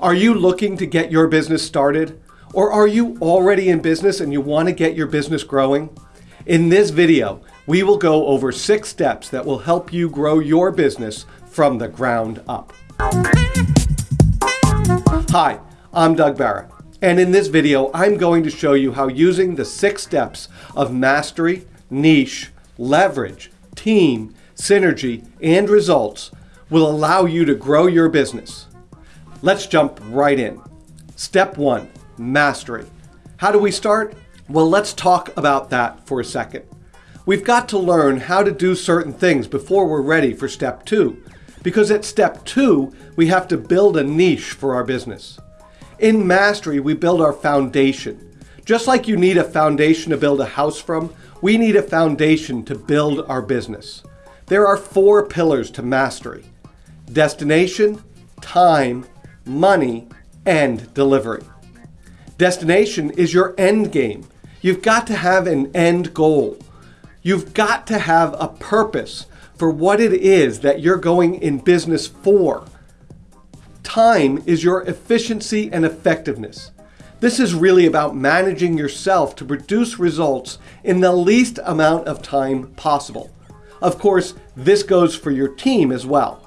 Are you looking to get your business started? Or are you already in business and you want to get your business growing? In this video, we will go over six steps that will help you grow your business from the ground up. Hi, I'm Doug Barrett, and in this video, I'm going to show you how using the six steps of mastery, niche, leverage, team, synergy, and results will allow you to grow your business. Let's jump right in. Step one, mastery. How do we start? Well, let's talk about that for a second. We've got to learn how to do certain things before we're ready for step two. Because at step two, we have to build a niche for our business. In mastery, we build our foundation. Just like you need a foundation to build a house from, we need a foundation to build our business. There are four pillars to mastery. Destination, time, money, and delivery. Destination is your end game. You've got to have an end goal. You've got to have a purpose for what it is that you're going in business for. Time is your efficiency and effectiveness. This is really about managing yourself to produce results in the least amount of time possible. Of course, this goes for your team as well.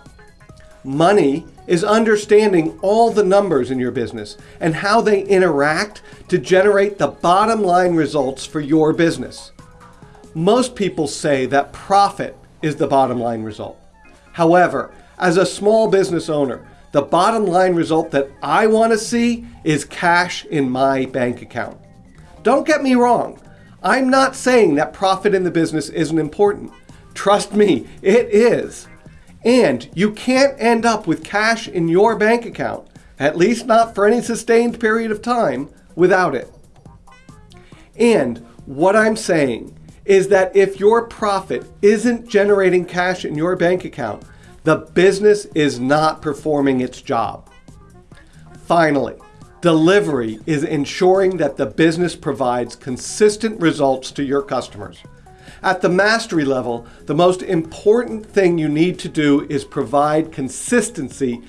Money is understanding all the numbers in your business and how they interact to generate the bottom line results for your business. Most people say that profit is the bottom line result. However, as a small business owner, the bottom line result that I want to see is cash in my bank account. Don't get me wrong. I'm not saying that profit in the business isn't important. Trust me, it is. And you can't end up with cash in your bank account, at least not for any sustained period of time, without it. And what I'm saying is that if your profit isn't generating cash in your bank account, the business is not performing its job. Finally, delivery is ensuring that the business provides consistent results to your customers. At the mastery level, the most important thing you need to do is provide consistency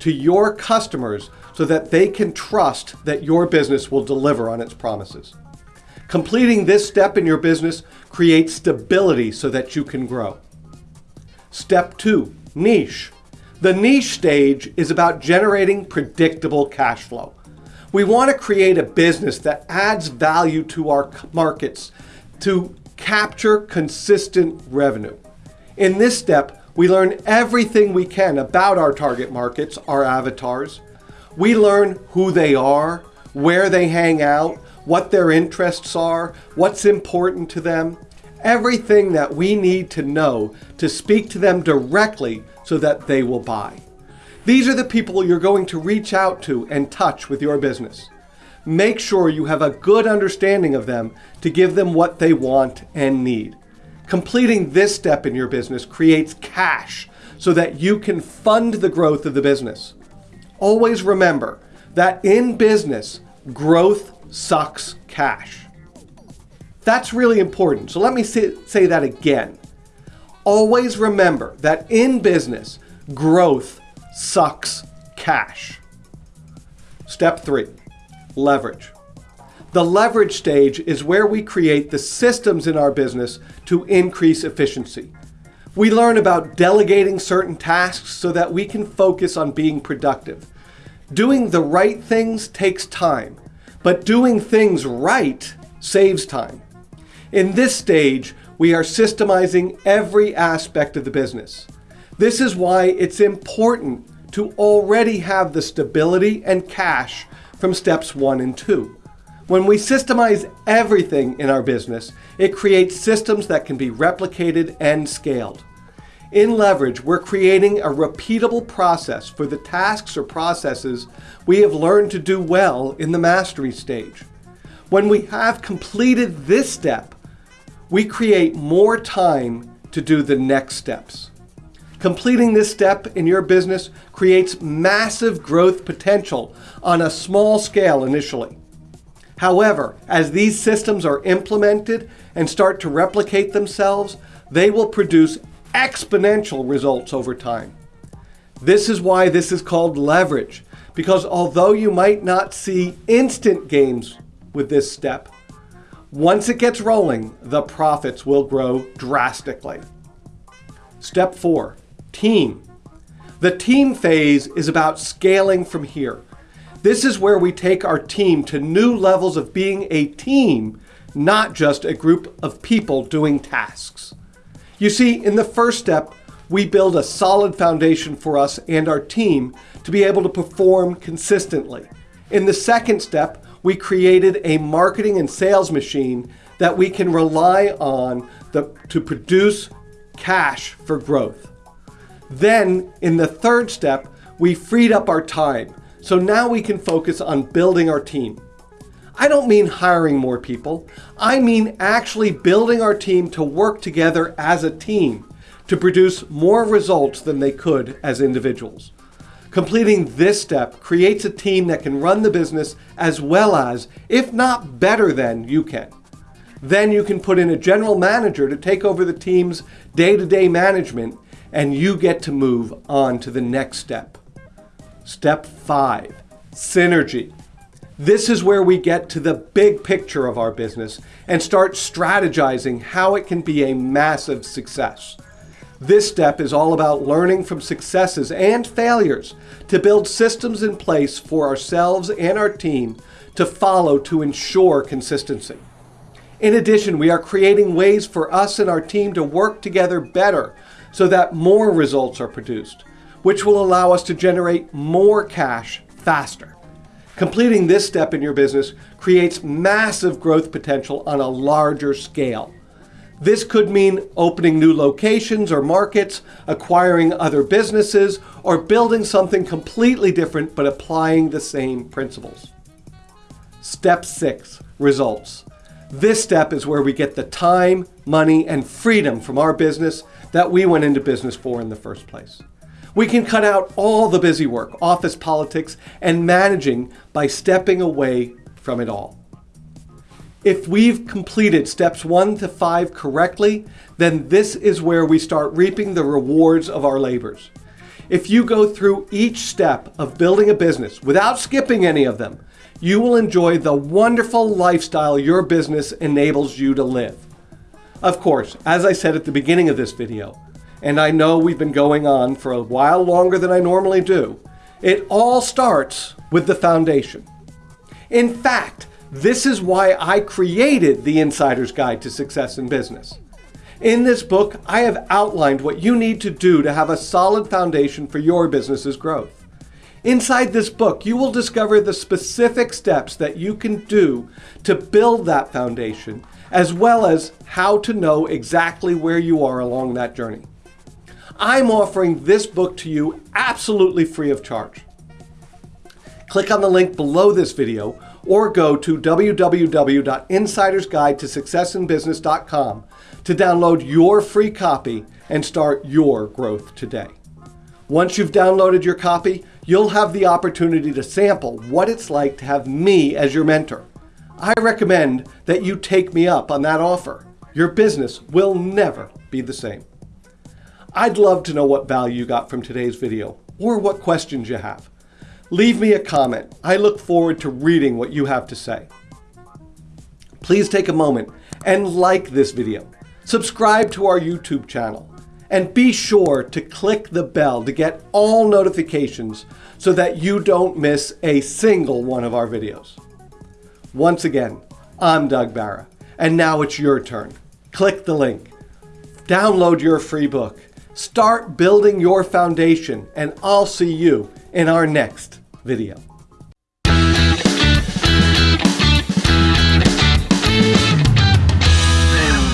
to your customers so that they can trust that your business will deliver on its promises. Completing this step in your business creates stability so that you can grow. Step two, niche. The niche stage is about generating predictable cash flow. We want to create a business that adds value to our markets to capture consistent revenue. In this step, we learn everything we can about our target markets, our avatars. We learn who they are, where they hang out, what their interests are, what's important to them, everything that we need to know to speak to them directly so that they will buy. These are the people you're going to reach out to and touch with your business make sure you have a good understanding of them to give them what they want and need. Completing this step in your business creates cash so that you can fund the growth of the business. Always remember that in business, growth sucks cash. That's really important. So let me say, that again. Always remember that in business, growth sucks cash. Step three, leverage. The leverage stage is where we create the systems in our business to increase efficiency. We learn about delegating certain tasks so that we can focus on being productive. Doing the right things takes time, but doing things right saves time. In this stage, we are systemizing every aspect of the business. This is why it's important to already have the stability and cash from steps one and two. When we systemize everything in our business, it creates systems that can be replicated and scaled. In Leverage, we're creating a repeatable process for the tasks or processes we have learned to do well in the mastery stage. When we have completed this step, we create more time to do the next steps. Completing this step in your business creates massive growth potential on a small scale initially. However, as these systems are implemented and start to replicate themselves, they will produce exponential results over time. This is why this is called leverage, because although you might not see instant gains with this step, once it gets rolling, the profits will grow drastically. Step four, team. The team phase is about scaling from here. This is where we take our team to new levels of being a team, not just a group of people doing tasks. You see, in the first step, we build a solid foundation for us and our team to be able to perform consistently. In the second step, we created a marketing and sales machine that we can rely on the, to produce cash for growth. Then, in the third step, we freed up our time. So now we can focus on building our team. I don't mean hiring more people. I mean actually building our team to work together as a team to produce more results than they could as individuals. Completing this step creates a team that can run the business as well as, if not better than, you can. Then you can put in a general manager to take over the team's day-to-day management and you get to move on to the next step. Step five, synergy. This is where we get to the big picture of our business and start strategizing how it can be a massive success. This step is all about learning from successes and failures to build systems in place for ourselves and our team to follow to ensure consistency. In addition, we are creating ways for us and our team to work together better so that more results are produced, which will allow us to generate more cash faster. Completing this step in your business creates massive growth potential on a larger scale. This could mean opening new locations or markets, acquiring other businesses, or building something completely different but applying the same principles. Step six, results. This step is where we get the time, money, and freedom from our business that we went into business for in the first place. We can cut out all the busy work, office politics, and managing by stepping away from it all. If we've completed steps one to five correctly, then this is where we start reaping the rewards of our labors. If you go through each step of building a business without skipping any of them, you will enjoy the wonderful lifestyle your business enables you to live. Of course, as I said at the beginning of this video, and I know we've been going on for a while longer than I normally do, it all starts with the foundation. In fact, this is why I created the Insider's Guide to Success in Business. In this book, I have outlined what you need to do to have a solid foundation for your business's growth. Inside this book, you will discover the specific steps that you can do to build that foundation, as well as how to know exactly where you are along that journey. I'm offering this book to you absolutely free of charge. Click on the link below this video or go to www.insidersguidetosuccessinbusiness.com to download your free copy and start your growth today. Once you've downloaded your copy, you'll have the opportunity to sample what it's like to have me as your mentor. I recommend that you take me up on that offer. Your business will never be the same. I'd love to know what value you got from today's video or what questions you have. Leave me a comment. I look forward to reading what you have to say. Please take a moment and like this video. Subscribe to our YouTube channel. And be sure to click the bell to get all notifications so that you don't miss a single one of our videos. Once again, I'm Doug Barra, and now it's your turn. Click the link. Download your free book. Start building your foundation, and I'll see you in our next video.